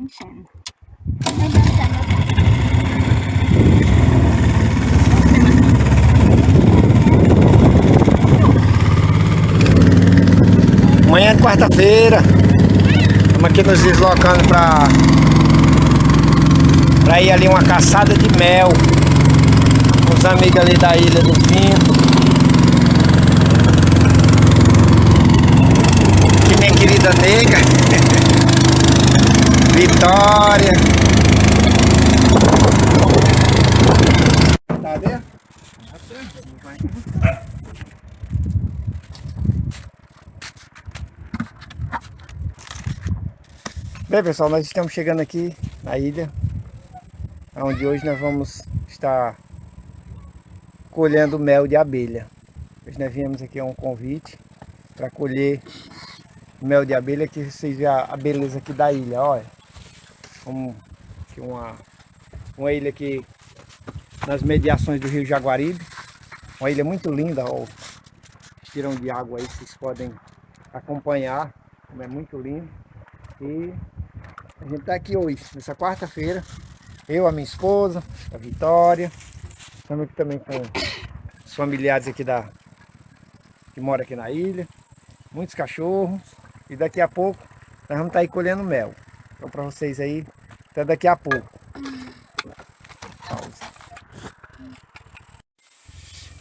Enchendo. Manhã de quarta-feira. Estamos aqui nos deslocando para para ir ali uma caçada de mel. Com os amigos ali da Ilha do Pinto. Aqui minha querida nega. Vitória. Tá vendo? Bem pessoal, nós estamos chegando aqui na ilha onde hoje nós vamos estar colhendo mel de abelha. Hoje nós viemos aqui a um convite para colher mel de abelha que vocês veem a beleza aqui da ilha, olha. Como que uma, uma ilha aqui nas mediações do rio Jaguaribe. Uma ilha muito linda, ó. Tirão de água aí, vocês podem acompanhar. É muito lindo. E a gente está aqui hoje, nessa quarta-feira. Eu, a minha esposa, a Vitória. Estamos aqui também com os familiares aqui da que moram aqui na ilha. Muitos cachorros. E daqui a pouco nós vamos estar tá aí colhendo mel. Então para vocês aí, até daqui a pouco. Pausa.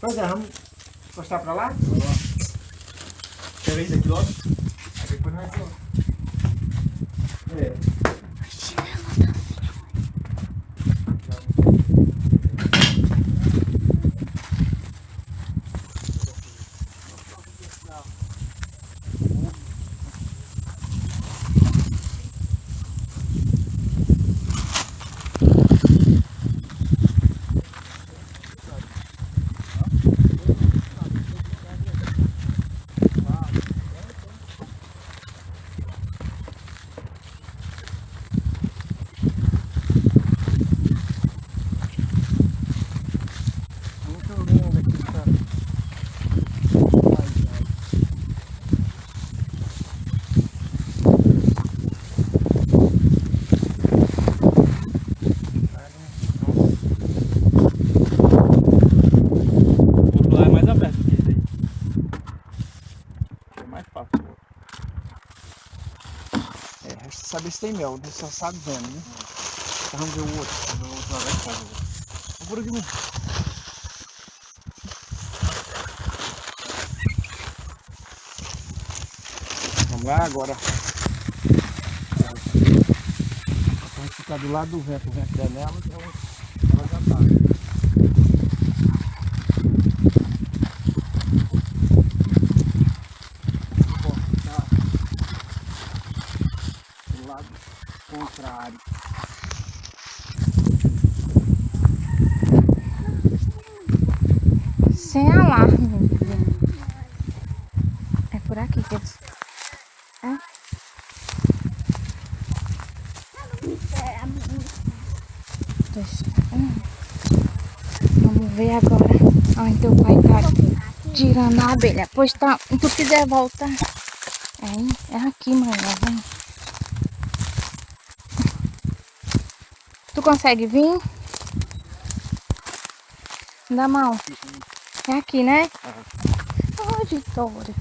Pois é, vamos encostar para lá? Quer ver daqui logo? Aí depois nós vamos. É. saber se tem mel, você só sabe vendo, né? Então, vamos ver o outro. O outro lá vai fora. Por aqui, Vamos lá agora. Gente ficar do lado do vento, o vento der nela, ela, ela já tá. contrário. Sem alarme. É por aqui que eles... É? Vamos ver agora onde teu pai tá tirando a abelha. Pois tá, se tu quiser voltar. É, é aqui, mãe, vem. Tu consegue vir? Dá mão. É aqui, né? Ai, Vitória.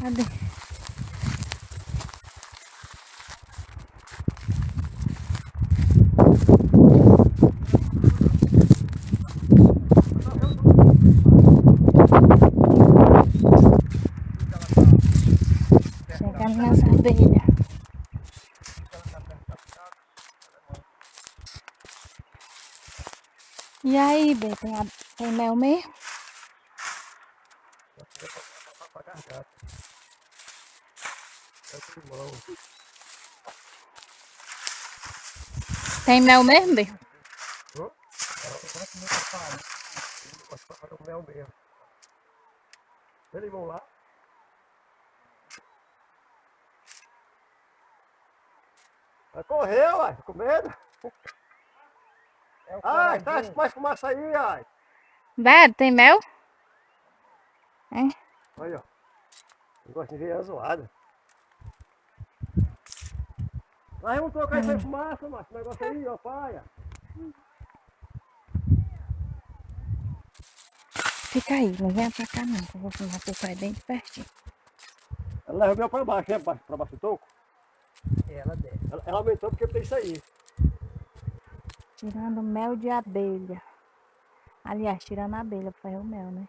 Cadê? E aí, Bê, tem, a, tem mel mesmo? Tem mel mesmo, Bê? mel mesmo. Eles vão lá. Vai correr, uai, com medo. É ai, tá mais fumaça aí, ai. Beto, tem mel? Olha, ó. Eu gosto de ver a zoada. Nós vamos trocar isso aí fumaça, macho. Esse negócio aí, ó, paia. Fica aí, não venha pra cá não, que eu vou filmar teu pai bem de pertinho. Ela leva o meu pra baixo, né? Pra baixo, pra baixo do toco. Ela desce. Ela, ela aumentou porque tem isso aí. Tirando mel de abelha. Aliás, tirando a abelha pra fazer o mel, né?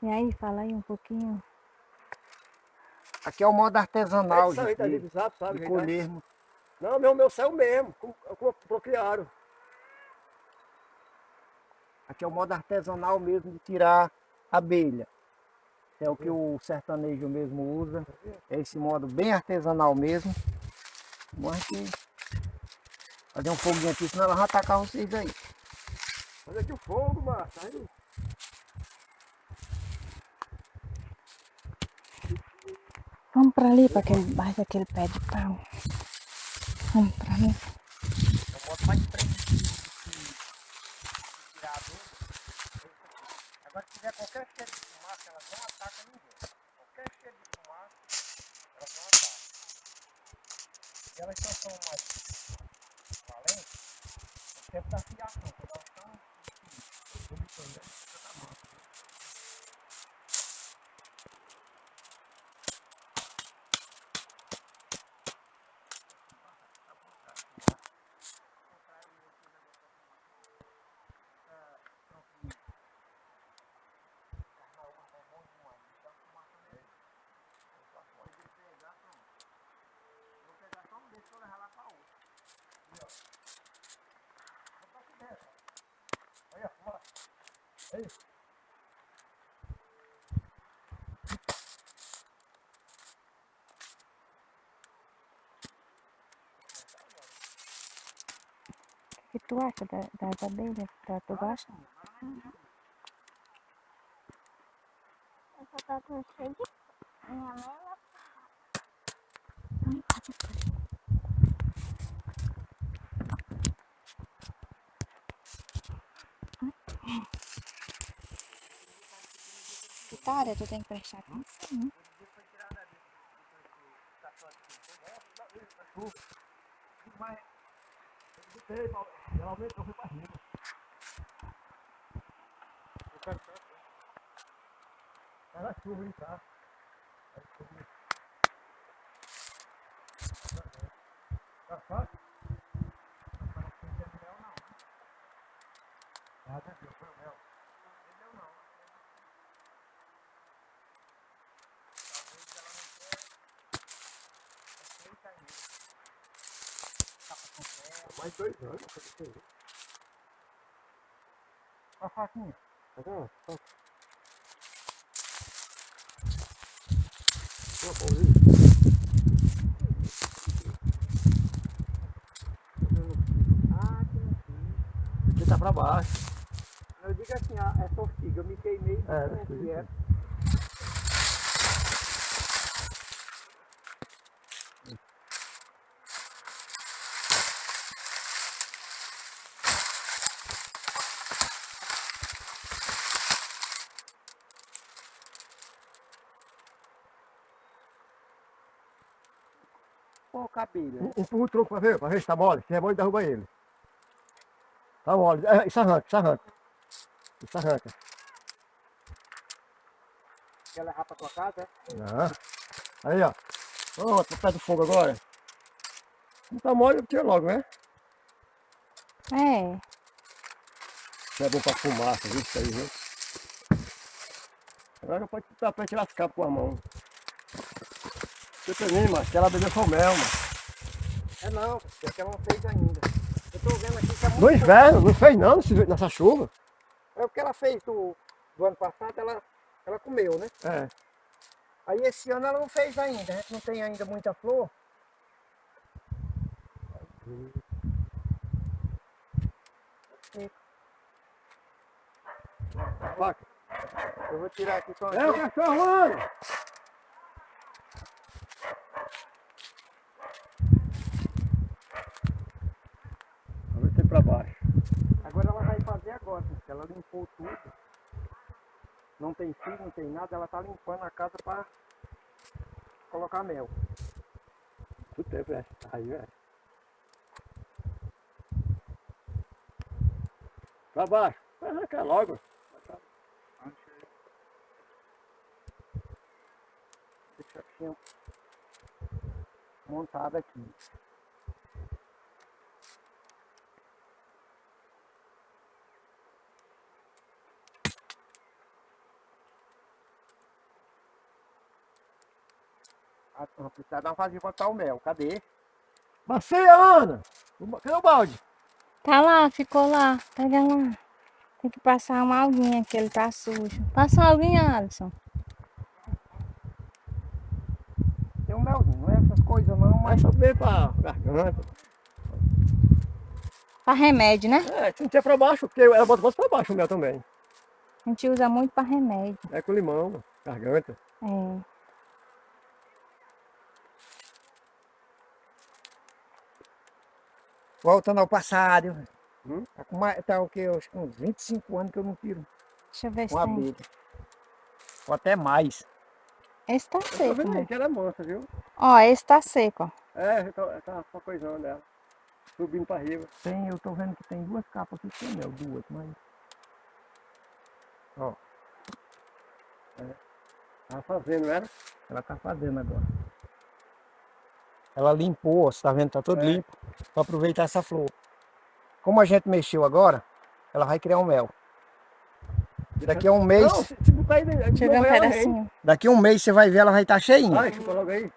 E aí, fala aí um pouquinho. Aqui é o modo artesanal, tá ali de, do zap, sabe? de tá? colhermos. Não, meu, meu saiu mesmo. Como, como procriaram. Aqui é o modo artesanal mesmo de tirar abelha. É o que o sertanejo mesmo usa. É esse modo bem artesanal mesmo. Vamos aqui fazer um foguinho aqui, senão ela vai atacar vocês aí. Olha aqui o fogo, macho. Aí, Vamos pra ali, pra aquele, mais daquele pé de pau. Vamos pra ali. É o modo mais preciso de, de tirar a abelha. esse aqui. Agora se tiver qualquer cheiro de fumaça, elas não atacam ninguém. Qualquer cheiro de fumaça, elas não atacam. E elas só são mais no tempo da fiação, quando elas estão vomitando, né? Fica da mão. O que tu acha da, das abelhas? Tá, tu gosta? Essa tá com cheio de... Minha mãe Vitória, tu tem que prestar atenção. Mas cima. Era chuva, hein, tá? Tá fácil? Ah, tá aqui, foi o mel. Mais dois aí. a faquinha. Vendo? Tá. Uma pauzinha. Ah, que assim. Aqui tá pra baixo. Eu digo assim, ó, essa ortiga, eu me queimei de É, frente Um- Empurra o tronco pra ver, pra ver se tá mole. Se é mole, derruba ele. Tá mole. É, isso arranca, isso arranca. Isso arranca. Quer levar pra tua casa, é? Ah. Aí, ó. Ó, tá perto do fogo agora. Não tá mole, tira logo, né? É, Isso é bom pra fumaça, viu? Isso aí, viu? Agora pode tirar as capas com a mão. Você também, mas ela bebeu só o mel, mano. É não, porque ela não fez ainda. Eu tô vendo aqui que é muito No inverno, não fez não nessa chuva. É o que ela fez do, do ano passado, ela, ela comeu, né? É. Aí esse ano ela não fez ainda, a gente não tem ainda muita flor. Eu vou tirar aqui com É o cachorro, mano! Pra baixo. Agora ela vai fazer agora, porque ela limpou tudo. não tem fio, não tem nada, ela tá limpando a casa para colocar mel. Tudo tempo, é. Aí, é. Pra baixo. Vai arrancar logo. Deixa assim, montada aqui. Vamos precisar dar uma fazia pra botar o mel. Cadê? Bacia, Ana! Cadê o balde? Tá lá, ficou lá. Pega lá. Tem que passar uma alguinha que ele tá sujo. Passa uma alguinha, Alisson. Tem um melzinho, não é essas coisas não, mas saber pra garganta. Pra remédio, né? É, se não tiver pra baixo, porque ela bota, bota pra baixo o mel também. A gente usa muito pra remédio. É com limão, garganta. É. voltando ao passado. Hum? Tá, com mais, tá o quê? Acho que uns 25 anos que eu não tiro Deixa eu ver se uma tem. abelha. Ou até mais. Esse tá Eu tô seco, vendo né? que ela é mansa, viu? Ó, esse tá seco, ó. É, tá, tá uma coisão dela. Subindo pra riba. Tem, eu tô vendo que tem duas capas aqui, tem mel, duas, mas. Ó, Tá fazendo, não era? ela tá fazendo agora. Ela limpou, ó, você tá vendo? Tá tudo É. limpo. Pra aproveitar essa flor. Como a gente mexeu agora, ela vai criar um mel. Daqui a um mês, Não, se, se botar aí dentro. Deixa eu ver um pedacinho. daqui a um mês você vai ver ela vai estar cheinha. Vai, chupa logo aí.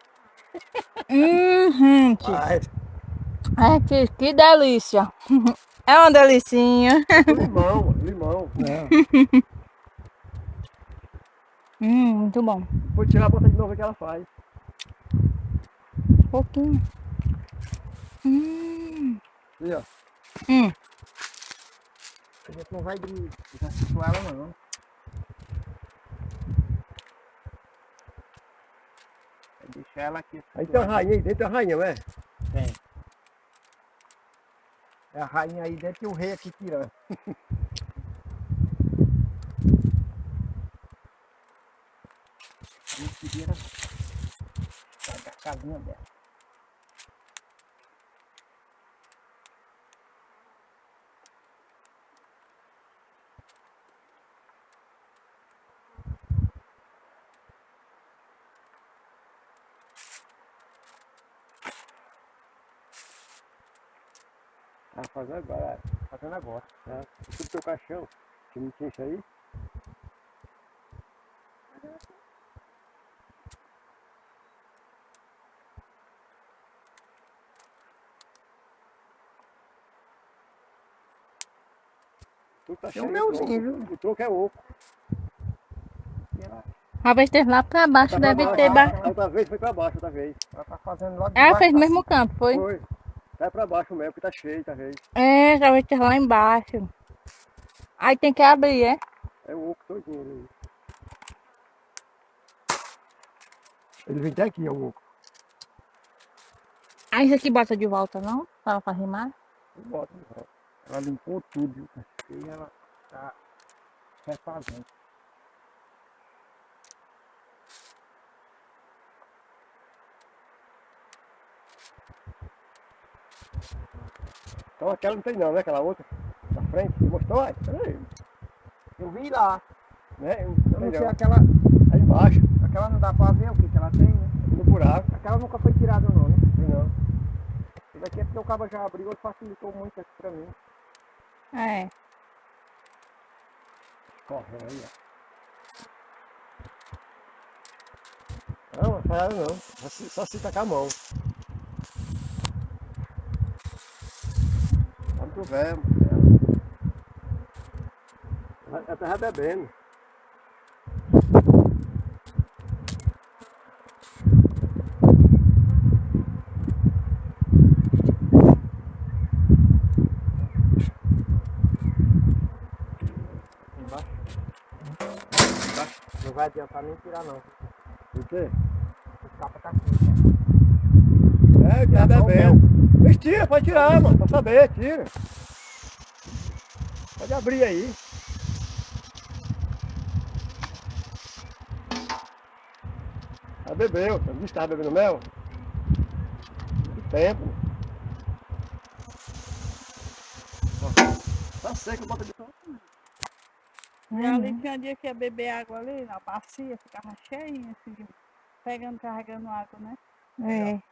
Uhum, que, Vai, ai, que, que delícia. É uma delicinha. limão, limão. Não. Hum, muito bom. Vou tirar, bota de novo o que ela faz. Pouquinho. Hum, Aí, ó. hum. A gente não vai de com ela não. Vai deixar ela aqui. Aí tem uma rainha aí dentro, tem uma rainha, não é? Tem. É a rainha aí dentro e o rei aqui tirando. A gente vira pega a casinha dela. Tá fazendo agora. Fazendo agora. Tá? Tudo teu caixão. Se não tinha isso aí. Tudo tá um cheio, melzinho, o tronco- O tronco é oco. E ela, Uma vez teve lá pra baixo, Tá pra deve baixo. ter ba... A Outra vez foi pra baixo, outra vez. ela tá fazendo logo Ela debaixo fez no da- mesmo campo, foi? Foi. Tá pra baixo mesmo, porque tá cheio, tá vendo? É, já vai ter lá embaixo. Aí tem que abrir, é? É o oco todinho ali. Ele vem até aqui, é o oco. Aí isso aqui bota de volta, não? Para pra rimar. Bota, bota. Ela limpou tudo. viu? E ela tá refazendo. Então aquela não tem não, né? Aquela outra. Na frente. Você mostrou aí? Peraí. Eu vi lá. Né? Eu Não não sei não. aquela. Aí embaixo. Aquela não dá pra ver o que, que ela tem, né? No buraco. Aquela nunca foi tirada não, né? Não. Isso daqui é porque o cabo já abriu e facilitou muito aqui pra mim. É. Correndo aí, ó. Não, não nada não. Só se, só se tacar a mão. Muito velho. Ela tá bebendo. Embaixo. Não vai adiantar nem tirar não. Por quê? O capa tá aqui. É, tá só o bebendo. Mas tira, pode tirar, mano. Pra saber, tira. Pode abrir aí. Ela bebeu, o bicho estava bebendo mel. Muito tempo. Ó, Tá seco, bota de E ali tinha dia que ia beber água ali, na bacia, ficava cheinha, assim, pegando, carregando água, né? É.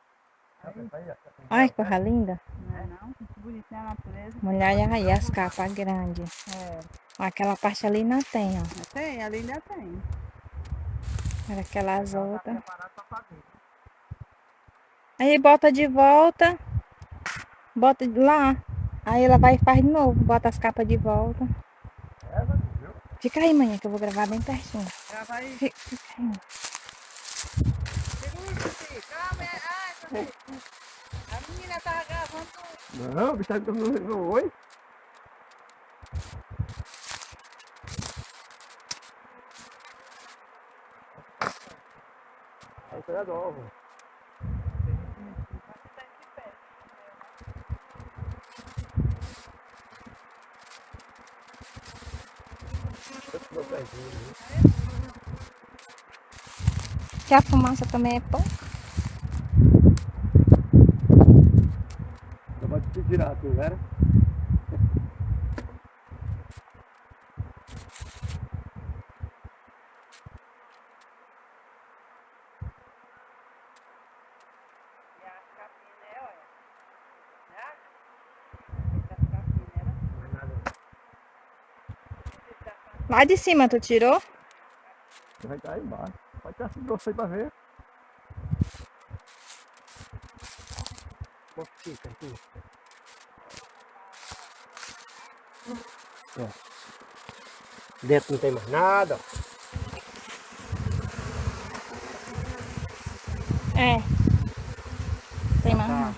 Que coisa linda. Não é não? Muito bonito, né, a natureza. Olha aí as capas grandes. É, Aquela parte ali não tem, ó. tem, ali ainda tem. Era aquelas outras. Aí bota de volta. Bota de lá. Aí ela vai e faz de novo. Bota as capas de volta. Fica aí, manhã, que eu vou gravar bem pertinho. Fica aí. Segura, filho. Calma, é... Ai, meu Deus. A menina tava gravando Não, o bicho tá no oi. Aí pega novo. Que a fumaça também é pouca. Eu vou vera? Lá de cima tu tirou? Vai estar aí embaixo. Pode ter esse grosso aí pra ver. Bota aqui. Ó. Dentro não tem mais nada. ó. É. Tem mais não.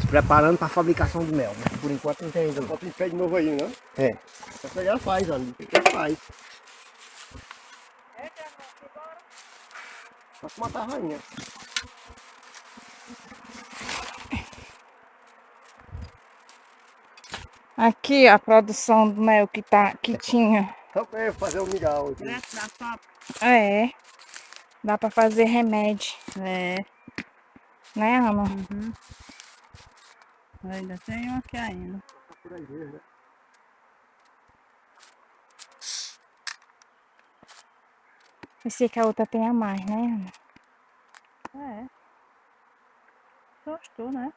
Se preparando para a fabricação do mel. Mas por enquanto não tem ainda. Bota em pé de novo aí, né? É. Só pegar faz, ó. Ela faz. Só que matar a rainha. Aqui a produção do mel que, tá, que tinha. Só pra eu fazer o migal aqui. direto da fábrica. É. Dá pra fazer remédio. É, Né, Ana? ainda tem um aqui ainda. Por aí mesmo, né? Pensei que a outra tenha mais, né, Ana? É. Gostou, né?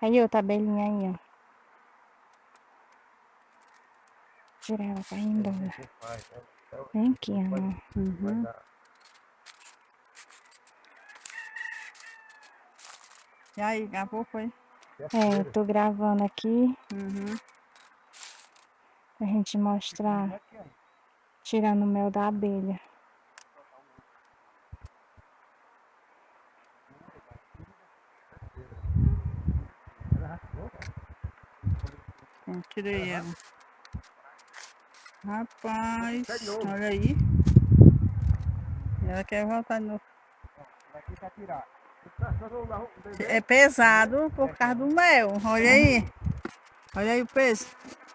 Aí outra abelhinha aí, ó. Tirar ela ir embora. Né? Vem aqui, Ana. Uhum. E aí, gravou, foi? É, eu tô gravando aqui Uhum. pra gente mostrar. Tirando o mel da abelha. Então, tirei ela. Rapaz, olha aí. Ela quer voltar de novo. É pesado por causa do mel. Olha aí. Olha aí o peso.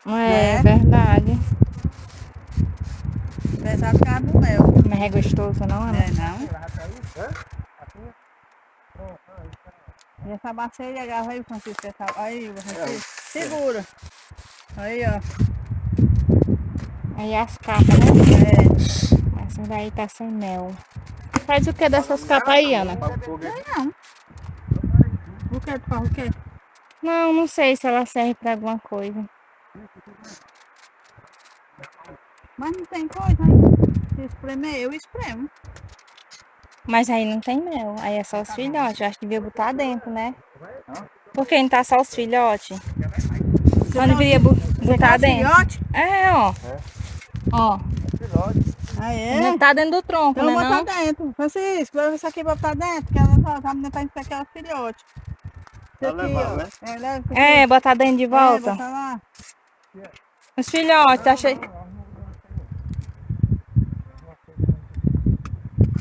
É, É? verdade. Pesado por causa do mel. Mas é gostoso, não, Ana? É, não? E essa bacia aí, agarra aí, Francisco. Essa... Aí, Francisco. Segura. Aí, ó. Aí as capas, né? É. Essa daí tá sem mel. Faz o que dessas capas aí, Ana? O que? Tu faz o quê? Não, não sei se ela serve pra alguma coisa. Mas não tem coisa aí. Se espremer, eu espremo. Mas aí não tem mel. Aí é só os filhotes. Eu acho que devia botar dentro, né? Por que não tá só os filhotes? Não deveria botar dentro. Filhote? É, ó. Ó. Ah, é? Não tá dentro do tronco, Então né? botar Não? dentro. Francisco, leva isso aqui pra botar dentro, que ela tá, tá, tá isso aqui é o filhote. Tá levando, né? É, leva. É, botar dentro de É, volta. bota lá. Os filhotes, tá cheio.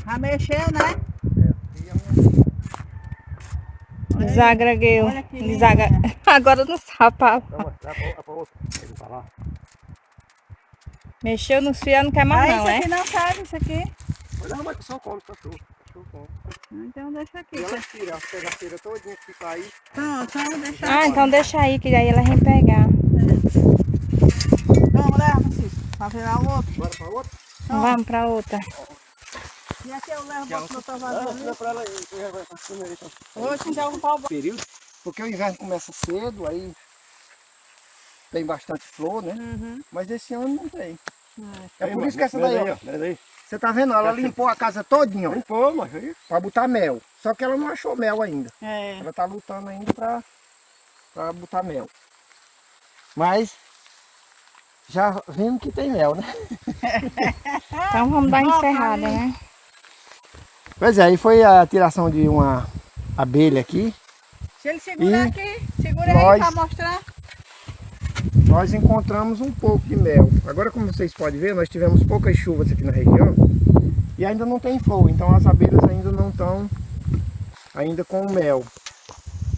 Já mexeu, né? Linda. Desagra... Agora não sabe. falar. Vamos mostrar pra, pra outra. Ele tá lá. Mexeu nos fios, não quer mais Ah, não, isso é? aqui não serve, isso aqui. Não, mas só come cachorro. Então deixa aqui. E ela tira as pegaceiras todinhas que fica aí. Pronto, então deixa Ah, então deixa aí, que daí ela vem pegar. Não, leva, Francisco. Pra virar o outro. Bora pra outra? Vamos pra outra. E aqui eu levo Já Ah, vaso ali. tira pra ela aí. já aí. Hoje então um pau Período. Porque o inverno começa cedo, aí tem bastante flor, né? Uhum. Mas esse ano não tem. É Aí, por mano, isso que essa daí, ó. daí. Você tá vendo? Ela limpou a casa todinha, ó. Limpou, mas aí. Pra botar mel. Só que ela não achou mel ainda. É. Ela tá lutando ainda pra, pra botar mel. Mas já vimos que tem mel, né? Então vamos dar encerrada, né? Pois é, aí foi a tiração de uma abelha aqui. Se ele segurar E aqui, segura nós- aí pra mostrar. Nós encontramos um pouco de mel. Agora, como vocês podem ver, nós tivemos poucas chuvas aqui na região e ainda não tem flor, então as abelhas ainda não estão ainda com o mel.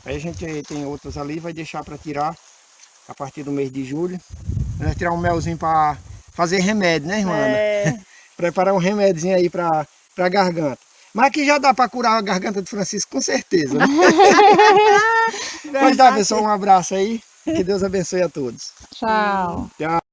Aí a gente tem outras ali, vai deixar para tirar a partir do mês de julho. Nós vamos tirar um melzinho para fazer remédio, né, irmã? É. Preparar um remédiozinho aí para a garganta. Mas aqui já dá para curar a garganta do Francisco, com certeza. Né? pois dá, pessoal, um abraço aí. Que Deus abençoe a todos. Tchau. Tchau.